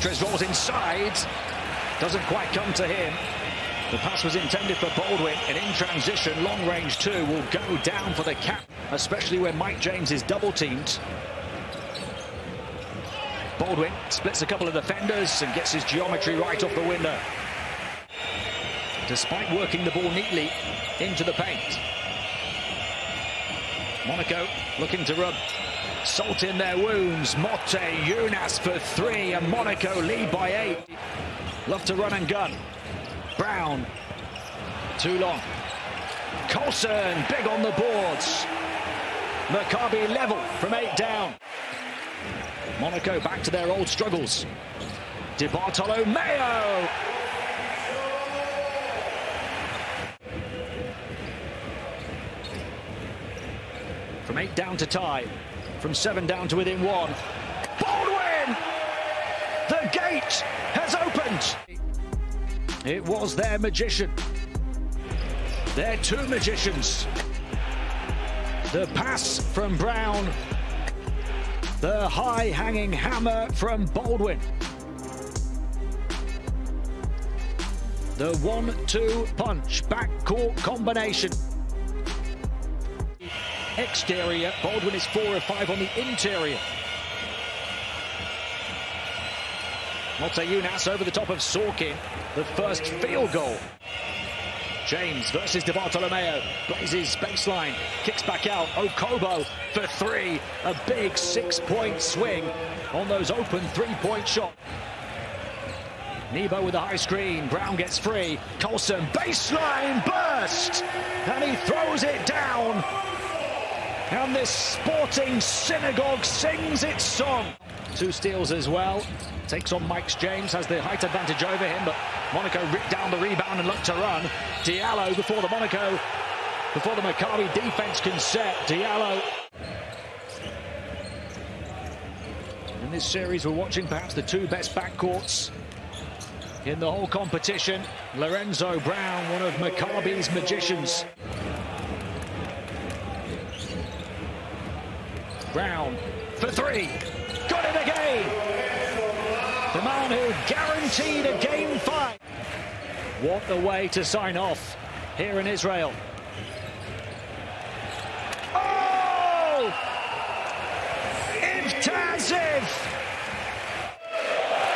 Soares rolls inside. Doesn't quite come to him. The pass was intended for Baldwin, and in transition, long range two will go down for the cap, especially when Mike James is double teamed. Baldwin splits a couple of defenders and gets his geometry right off the window. Despite working the ball neatly into the paint. Monaco looking to rub salt in their wounds. Motte, Younas for three, and Monaco lead by eight. Love to run and gun. Brown, too long. Colson, big on the boards. Maccabi level from eight down. Monaco back to their old struggles. DiBartolomeo. From eight down to tie. From seven down to within one. Baldwin! The gate has opened. It was their magician. Their two magicians. The pass from Brown. The high hanging hammer from Baldwin. The one two punch backcourt combination. Exterior, Baldwin is four of five on the interior. Motiejunas over the top of Sorkin. The first field goal. James versus DiBartolomeo. Blazes baseline. Kicks back out. Okobo for three. A big six-point swing on those open three-point shot. Nebo with a high screen. Brown gets free. Colson baseline burst. And he throws it down. And this sporting synagogue sings its song. Two steals as well. Takes on Mike James, has the height advantage over him, but Monaco ripped down the rebound and looked to run. Diallo before the Monaco, before the Maccabi defense can set. Diallo. In this series, we're watching perhaps the two best backcourts in the whole competition. Lorenzo Brown, one of Maccabi's magicians. Brown for three. Got it again. The man who guaranteed a game five. What a way to sign off here in Israel. Oh!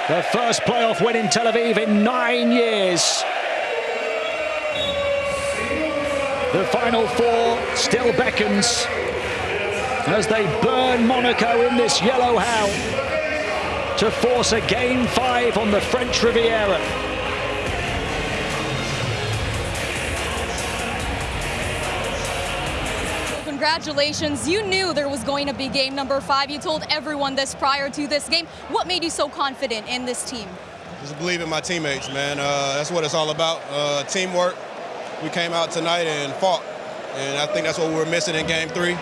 The first playoff win in Tel Aviv in nine years. The Final Four still beckons as they burn Monaco in this yellow hell to force a game five on the French Riviera. Congratulations. You knew there was going to be game number five. You told everyone this prior to this game. What made you so confident in this team? Just believe in my teammates, man. Uh, that's what it's all about. Uh, teamwork. We came out tonight and fought. And I think that's what we were missing in game three.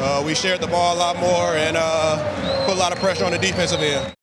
Uh, we shared the ball a lot more and uh, put a lot of pressure on the defensive end.